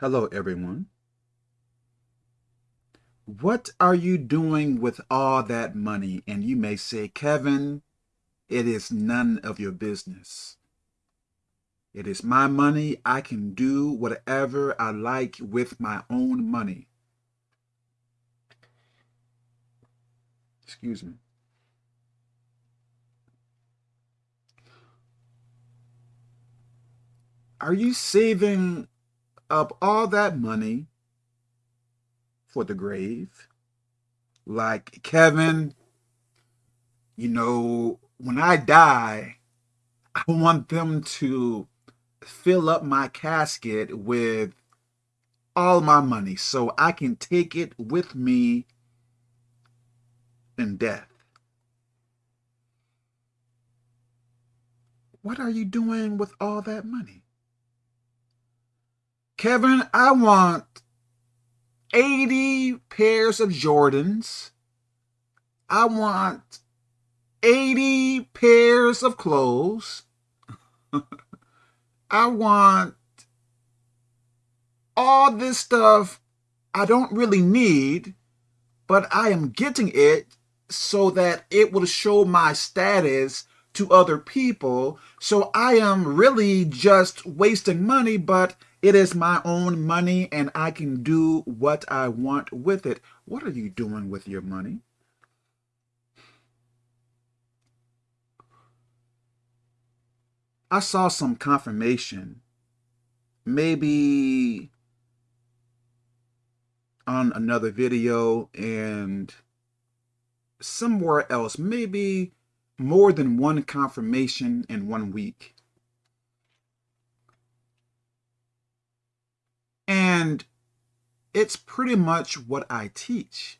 Hello, everyone. What are you doing with all that money? And you may say, Kevin, it is none of your business. It is my money. I can do whatever I like with my own money. Excuse me. Are you saving up all that money for the grave? Like, Kevin, you know, when I die, I want them to fill up my casket with all my money so I can take it with me in death. What are you doing with all that money? Kevin, I want 80 pairs of Jordans. I want 80 pairs of clothes. I want all this stuff I don't really need, but I am getting it so that it will show my status to other people. So I am really just wasting money, but it is my own money and I can do what I want with it. What are you doing with your money? I saw some confirmation, maybe on another video and somewhere else, maybe more than one confirmation in one week. And it's pretty much what I teach.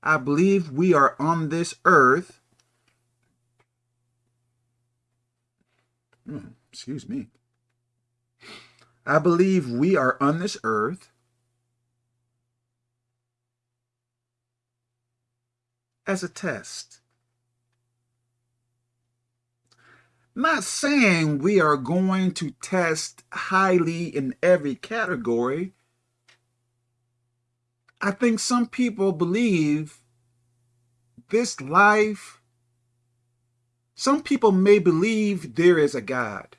I believe we are on this earth. Hmm, excuse me. I believe we are on this earth as a test. Not saying we are going to test highly in every category. I think some people believe this life, some people may believe there is a God.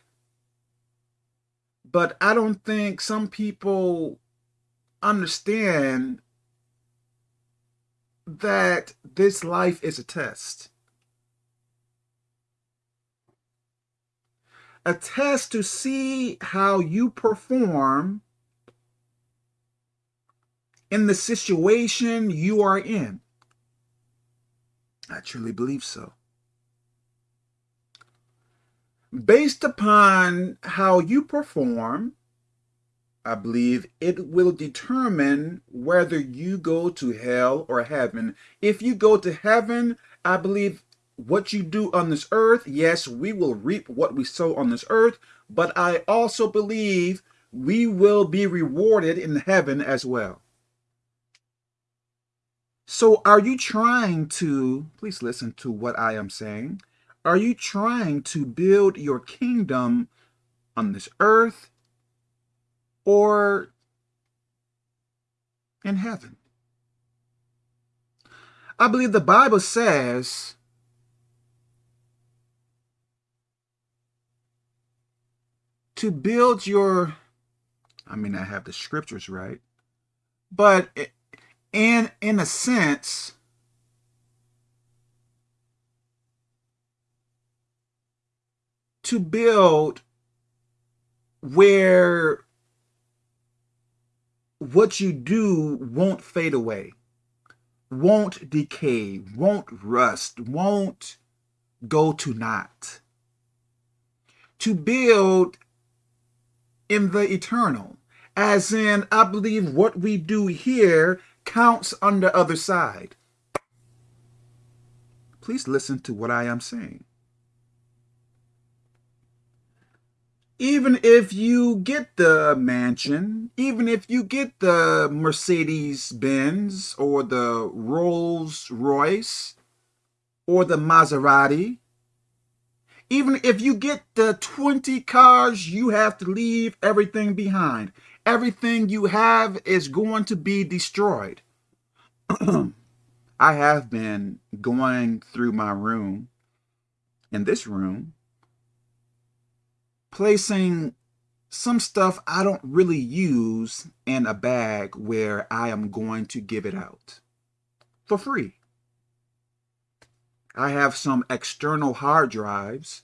But I don't think some people understand that this life is a test. A test to see how you perform in the situation you are in. I truly believe so. Based upon how you perform, I believe it will determine whether you go to hell or heaven. If you go to heaven, I believe what you do on this earth, yes, we will reap what we sow on this earth, but I also believe we will be rewarded in heaven as well. So are you trying to, please listen to what I am saying, are you trying to build your kingdom on this earth or in heaven? I believe the Bible says to build your, I mean, I have the scriptures right, but in, in a sense, to build where what you do won't fade away, won't decay, won't rust, won't go to naught. To build in the eternal. As in, I believe what we do here counts on the other side. Please listen to what I am saying. Even if you get the mansion, even if you get the Mercedes-Benz or the Rolls-Royce or the Maserati, Even if you get the 20 cars, you have to leave everything behind. Everything you have is going to be destroyed. I have been going through my room, in this room, placing some stuff I don't really use in a bag where I am going to give it out for free. I have some external hard drives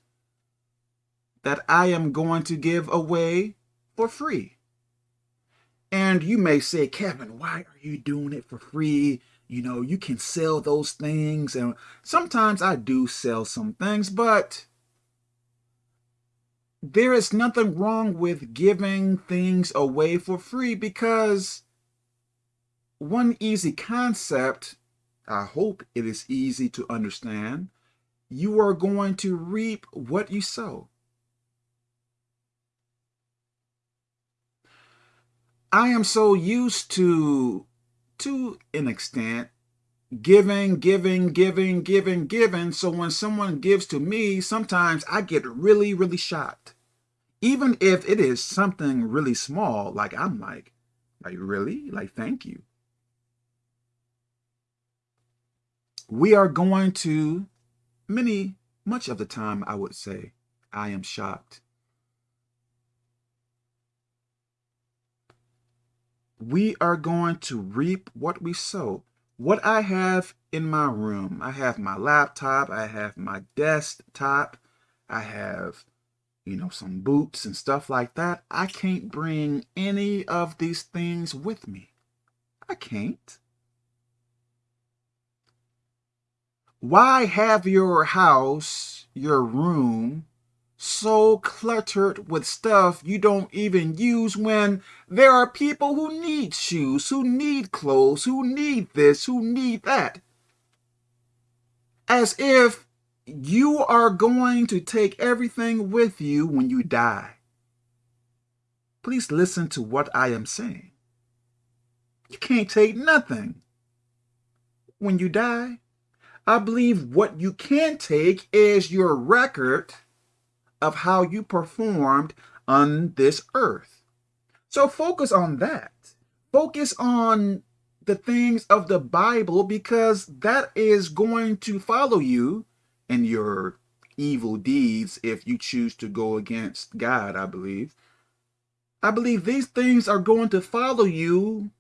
that I am going to give away for free. And you may say, Kevin, why are you doing it for free? You know, you can sell those things. And sometimes I do sell some things, but there is nothing wrong with giving things away for free because one easy concept, I hope it is easy to understand, you are going to reap what you sow. I am so used to, to an extent, giving, giving, giving, giving, giving. So when someone gives to me, sometimes I get really, really shocked. Even if it is something really small, like I'm like, like really? Like, thank you. We are going to, many, much of the time, I would say, I am shocked. We are going to reap what we sow what I have in my room, I have my laptop, I have my desktop, I have, you know, some boots and stuff like that. I can't bring any of these things with me. I can't. Why have your house, your room, so cluttered with stuff you don't even use when there are people who need shoes, who need clothes, who need this, who need that. As if you are going to take everything with you when you die. Please listen to what I am saying. You can't take nothing when you die. I believe what you can take is your record of how you performed on this earth. So focus on that. Focus on the things of the Bible because that is going to follow you in your evil deeds if you choose to go against God, I believe. I believe these things are going to follow you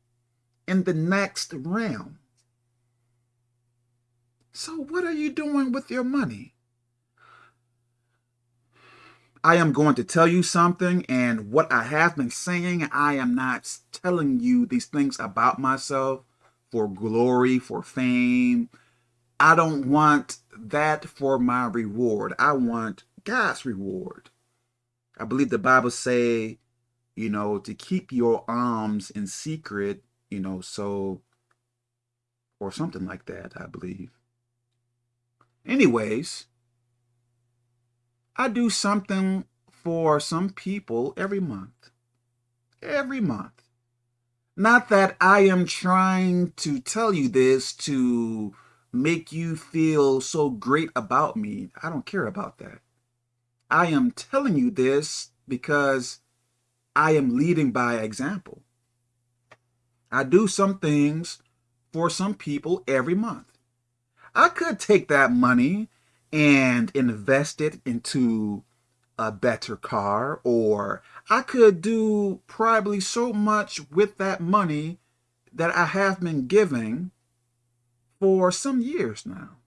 in the next realm. So what are you doing with your money? I am going to tell you something, and what I have been saying, I am not telling you these things about myself for glory, for fame. I don't want that for my reward. I want God's reward. I believe the Bible say, you know, to keep your alms in secret, you know, so, or something like that, I believe. Anyways, I do something for some people every month. Every month. Not that I am trying to tell you this to make you feel so great about me. I don't care about that. I am telling you this because I am leading by example. I do some things for some people every month. I could take that money and invest it into a better car or I could do probably so much with that money that I have been giving for some years now.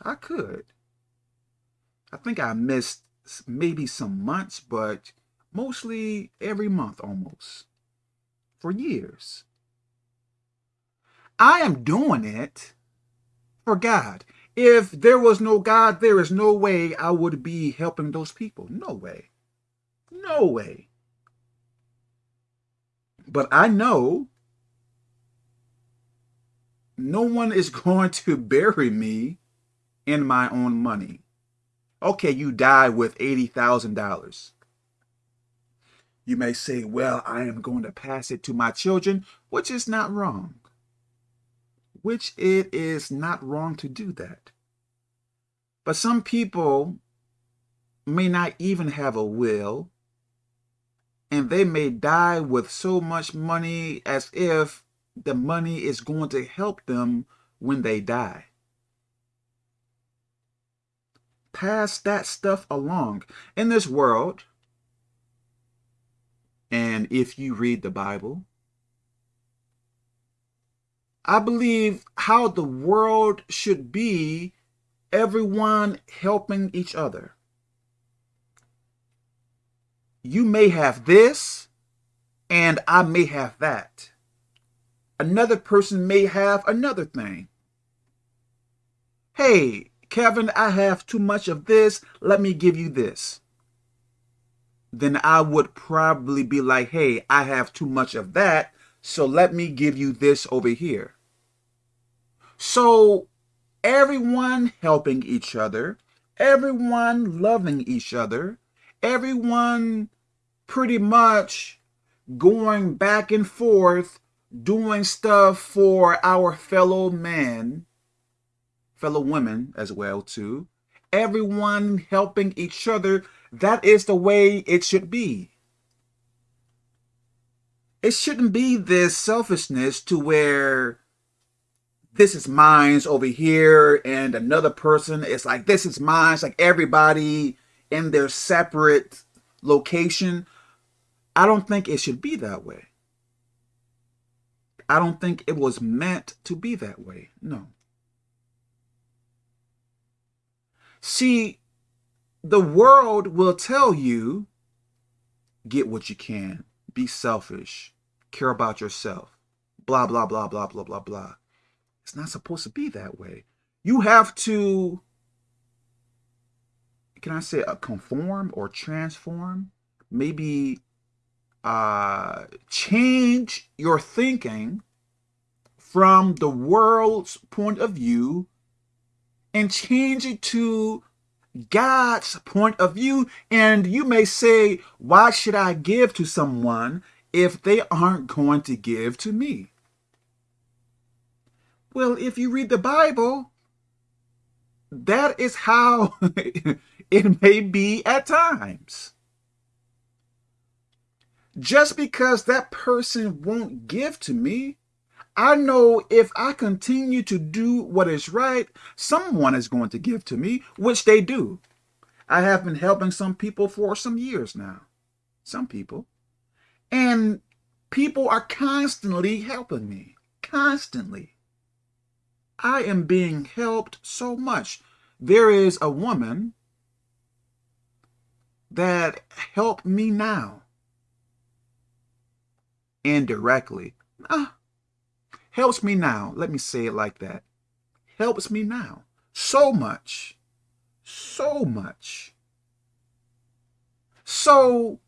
I could. I think I missed maybe some months, but mostly every month almost for years. I am doing it for God. If there was no God, there is no way I would be helping those people. No way. No way. But I know no one is going to bury me in my own money. Okay, you die with $80,000. You may say, well, I am going to pass it to my children, which is not wrong which it is not wrong to do that. But some people may not even have a will, and they may die with so much money as if the money is going to help them when they die. Pass that stuff along. In this world, and if you read the Bible, I believe how the world should be everyone helping each other. You may have this, and I may have that. Another person may have another thing. Hey, Kevin, I have too much of this. Let me give you this. Then I would probably be like, hey, I have too much of that. So let me give you this over here. So everyone helping each other, everyone loving each other, everyone pretty much going back and forth doing stuff for our fellow men, fellow women as well too. Everyone helping each other. That is the way it should be. It shouldn't be this selfishness to where this is mine's over here and another person is like this is mine. It's like everybody in their separate location. I don't think it should be that way. I don't think it was meant to be that way. No. See the world will tell you get what you can be selfish care about yourself blah blah blah blah blah blah blah it's not supposed to be that way. You have to, can I say, uh, conform or transform? Maybe uh, change your thinking from the world's point of view and change it to God's point of view. And you may say, why should I give to someone if they aren't going to give to me? Well, if you read the Bible, that is how it may be at times. Just because that person won't give to me, I know if I continue to do what is right, someone is going to give to me, which they do. I have been helping some people for some years now. Some people. And people are constantly helping me. Constantly. I am being helped so much. There is a woman that helped me now. Indirectly. Ah, helps me now. Let me say it like that. Helps me now. So much. So much. So,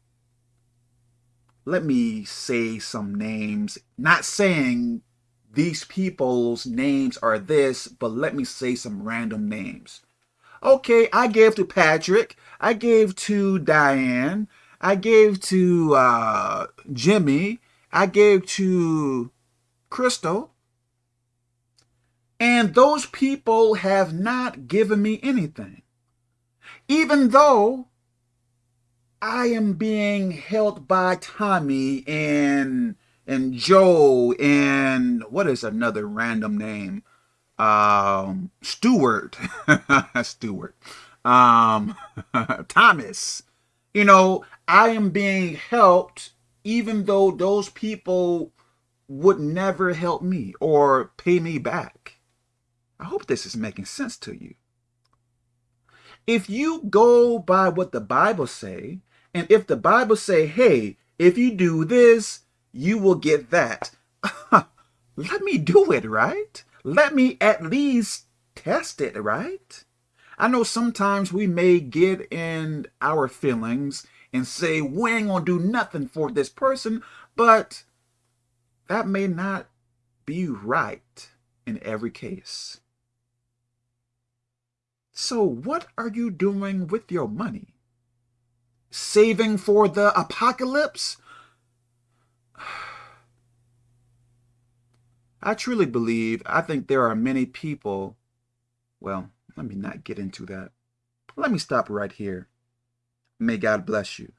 let me say some names. Not saying these people's names are this, but let me say some random names. Okay, I gave to Patrick. I gave to Diane. I gave to uh, Jimmy. I gave to Crystal. And those people have not given me anything. Even though I am being held by Tommy and and Joe and what is another random name? Um, Stewart, Stewart, um, Thomas. You know, I am being helped even though those people would never help me or pay me back. I hope this is making sense to you. If you go by what the Bible say, and if the Bible say, hey, if you do this, you will get that. Let me do it, right? Let me at least test it, right? I know sometimes we may get in our feelings and say, we ain't gonna do nothing for this person, but that may not be right in every case. So what are you doing with your money? Saving for the apocalypse? I truly believe, I think there are many people, well, let me not get into that. Let me stop right here. May God bless you.